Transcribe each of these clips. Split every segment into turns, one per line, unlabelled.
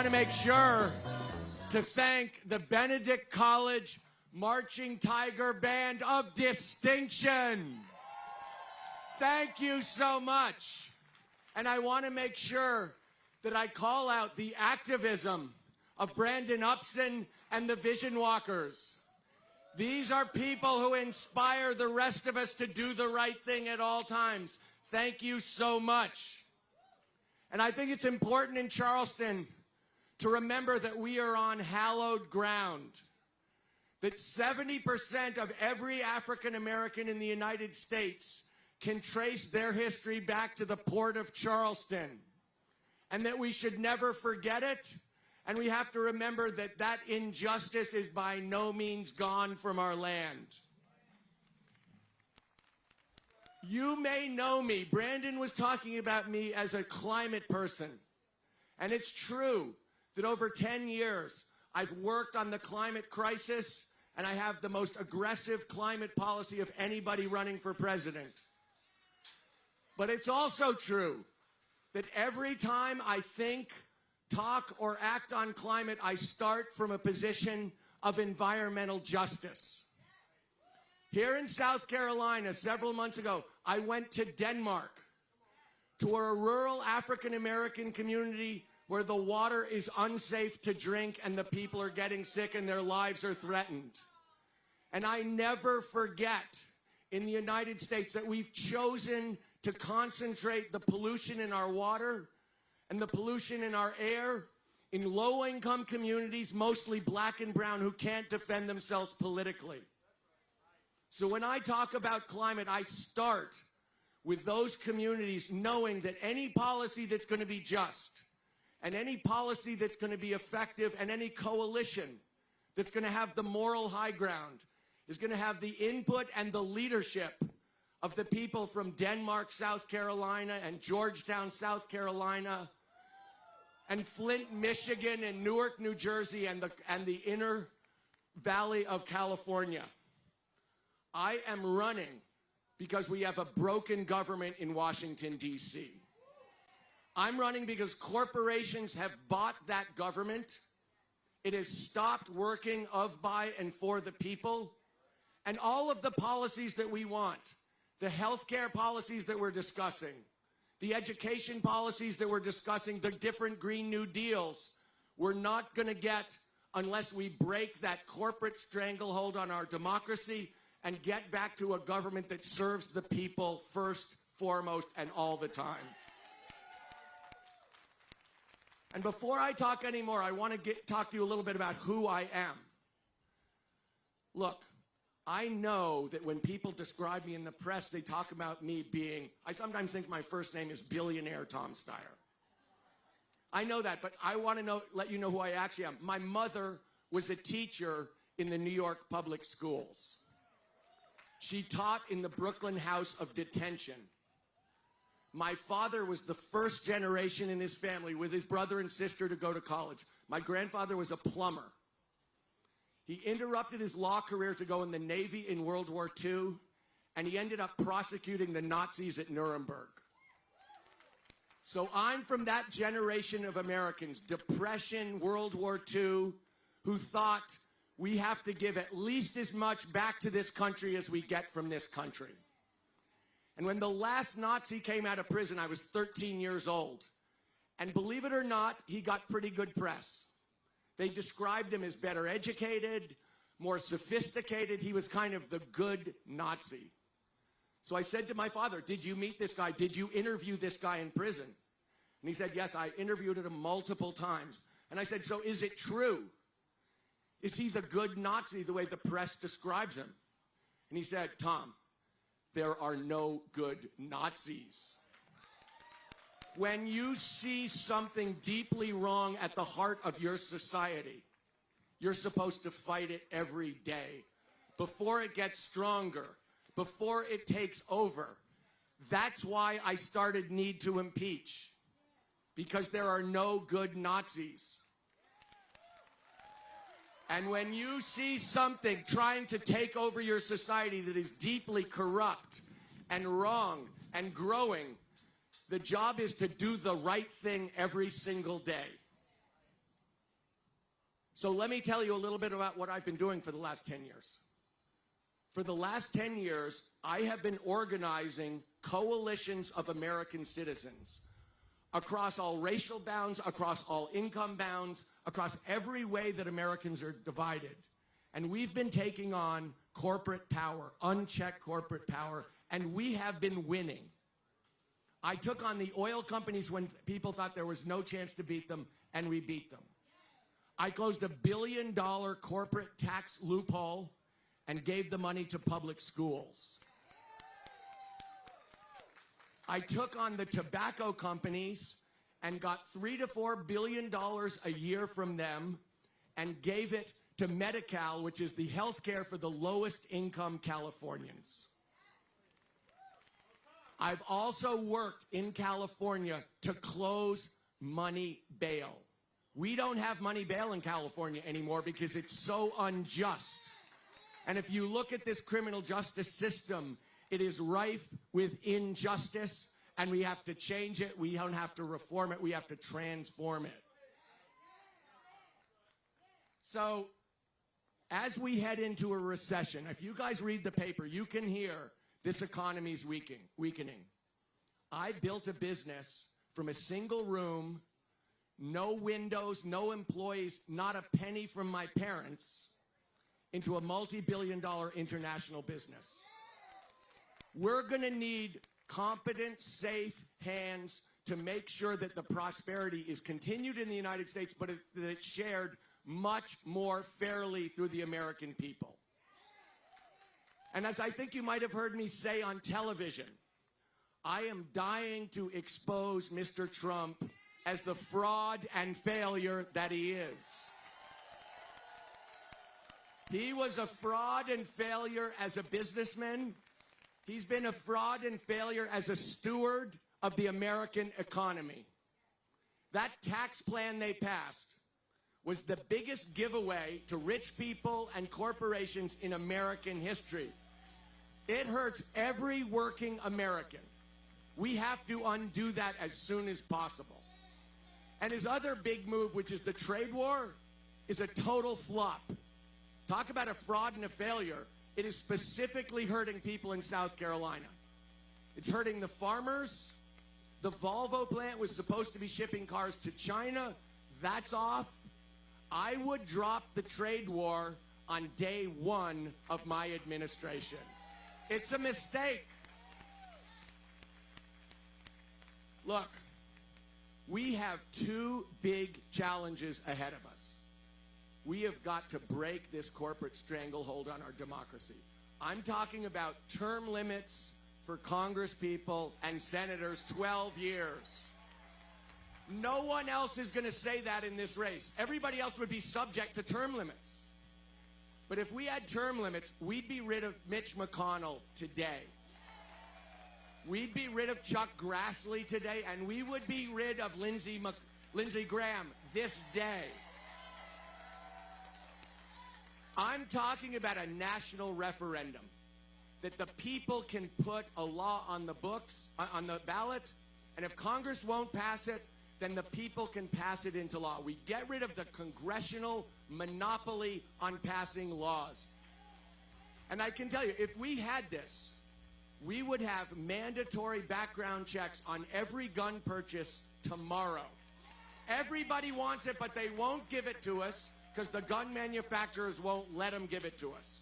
want to make sure to thank the Benedict College Marching Tiger Band of Distinction. Thank you so much. And I want to make sure that I call out the activism of Brandon Upson and the Vision Walkers. These are people who inspire the rest of us to do the right thing at all times. Thank you so much. And I think it's important in Charleston to remember that we are on hallowed ground. That 70% of every African American in the United States can trace their history back to the port of Charleston. And that we should never forget it. And we have to remember that that injustice is by no means gone from our land. You may know me. Brandon was talking about me as a climate person. And it's true that over 10 years, I've worked on the climate crisis and I have the most aggressive climate policy of anybody running for president. But it's also true that every time I think, talk, or act on climate, I start from a position of environmental justice. Here in South Carolina, several months ago, I went to Denmark to where a rural African American community where the water is unsafe to drink and the people are getting sick and their lives are threatened. And I never forget in the United States that we've chosen to concentrate the pollution in our water and the pollution in our air in low income communities, mostly black and brown, who can't defend themselves politically. So when I talk about climate, I start with those communities knowing that any policy that's going to be just and any policy that's going to be effective and any coalition that's going to have the moral high ground is going to have the input and the leadership of the people from Denmark, South Carolina, and Georgetown, South Carolina, and Flint, Michigan, and Newark, New Jersey, and the, and the inner valley of California. I am running because we have a broken government in Washington, D.C. I'm running because corporations have bought that government. It has stopped working of, by, and for the people. And all of the policies that we want, the healthcare policies that we're discussing, the education policies that we're discussing, the different Green New Deals, we're not going to get unless we break that corporate stranglehold on our democracy and get back to a government that serves the people first, foremost, and all the time. And before I talk anymore, I want to get, talk to you a little bit about who I am. Look, I know that when people describe me in the press, they talk about me being, I sometimes think my first name is billionaire Tom Steyer. I know that, but I want to know, let you know who I actually am. My mother was a teacher in the New York public schools. She taught in the Brooklyn House of Detention. My father was the first generation in his family with his brother and sister to go to college. My grandfather was a plumber. He interrupted his law career to go in the Navy in World War II, and he ended up prosecuting the Nazis at Nuremberg. So I'm from that generation of Americans, Depression, World War II, who thought we have to give at least as much back to this country as we get from this country. And when the last Nazi came out of prison, I was 13 years old. And believe it or not, he got pretty good press. They described him as better educated, more sophisticated. He was kind of the good Nazi. So I said to my father, Did you meet this guy? Did you interview this guy in prison? And he said, Yes, I interviewed him multiple times. And I said, So is it true? Is he the good Nazi the way the press describes him? And he said, Tom, there are no good Nazis. When you see something deeply wrong at the heart of your society, you're supposed to fight it every day before it gets stronger, before it takes over. That's why I started Need to Impeach, because there are no good Nazis. And when you see something trying to take over your society that is deeply corrupt and wrong and growing, the job is to do the right thing every single day. So let me tell you a little bit about what I've been doing for the last 10 years. For the last 10 years, I have been organizing coalitions of American citizens across all racial bounds, across all income bounds, across every way that Americans are divided. And we've been taking on corporate power, unchecked corporate power, and we have been winning. I took on the oil companies when people thought there was no chance to beat them, and we beat them. I closed a billion dollar corporate tax loophole and gave the money to public schools. I took on the tobacco companies and got three to four billion dollars a year from them and gave it to Medi-Cal, which is the health care for the lowest income Californians. I've also worked in California to close money bail. We don't have money bail in California anymore because it's so unjust. And if you look at this criminal justice system, it is rife with injustice, and we have to change it. We don't have to reform it, we have to transform it. So, as we head into a recession, if you guys read the paper, you can hear this economy is weakening. weakening. I built a business from a single room no windows, no employees, not a penny from my parents, into a multi billion dollar international business. We're going to need competent, safe hands to make sure that the prosperity is continued in the United States, but that it's shared much more fairly through the American people. And as I think you might have heard me say on television, I am dying to expose Mr. Trump as the fraud and failure that he is. He was a fraud and failure as a businessman. He's been a fraud and failure as a steward of the American economy. That tax plan they passed was the biggest giveaway to rich people and corporations in American history. It hurts every working American. We have to undo that as soon as possible. And his other big move, which is the trade war, is a total flop. Talk about a fraud and a failure. It is specifically hurting people in South Carolina. It's hurting the farmers. The Volvo plant was supposed to be shipping cars to China. That's off. I would drop the trade war on day one of my administration. It's a mistake. Look, we have two big challenges ahead of us. We have got to break this corporate stranglehold on our democracy. I'm talking about term limits for Congress people and senators 12 years. No one else is going to say that in this race. Everybody else would be subject to term limits. But if we had term limits, we'd be rid of Mitch McConnell today. We'd be rid of Chuck Grassley today, and we would be rid of Lindsey, Mc, Lindsey Graham this day. I'm talking about a national referendum that the people can put a law on the books, uh, on the ballot, and if Congress won't pass it, then the people can pass it into law. We get rid of the congressional monopoly on passing laws. And I can tell you, if we had this, we would have mandatory background checks on every gun purchase tomorrow. Everybody wants it, but they won't give it to us because the gun manufacturers won't let them give it to us.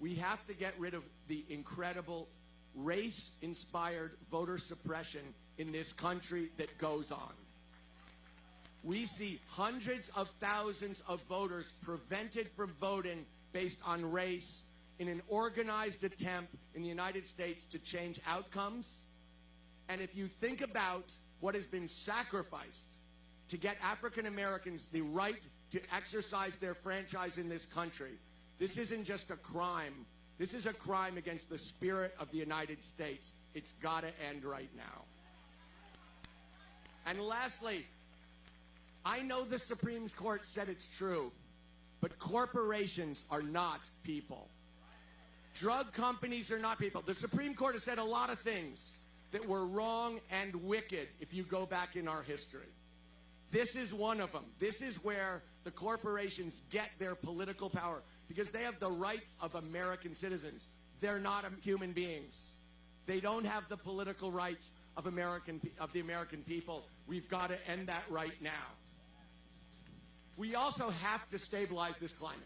We have to get rid of the incredible race inspired voter suppression in this country that goes on. We see hundreds of thousands of voters prevented from voting based on race in an organized attempt in the United States to change outcomes. And if you think about what has been sacrificed to get African Americans the right to exercise their franchise in this country, this isn't just a crime. This is a crime against the spirit of the United States. It's got to end right now. And lastly, I know the Supreme Court said it's true, but corporations are not people. Drug companies are not people. The Supreme Court has said a lot of things that were wrong and wicked if you go back in our history. This is one of them. This is where the corporations get their political power because they have the rights of American citizens. They're not human beings. They don't have the political rights of American of the American people. We've got to end that right now. We also have to stabilize this climate.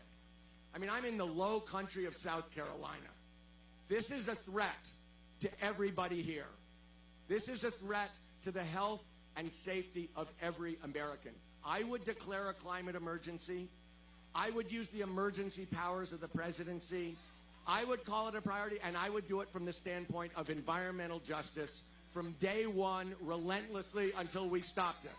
I mean, I'm in the low country of South Carolina. This is a threat to everybody here. This is a threat to the health and safety of every American. I would declare a climate emergency. I would use the emergency powers of the presidency. I would call it a priority, and I would do it from the standpoint of environmental justice from day one, relentlessly, until we stopped it.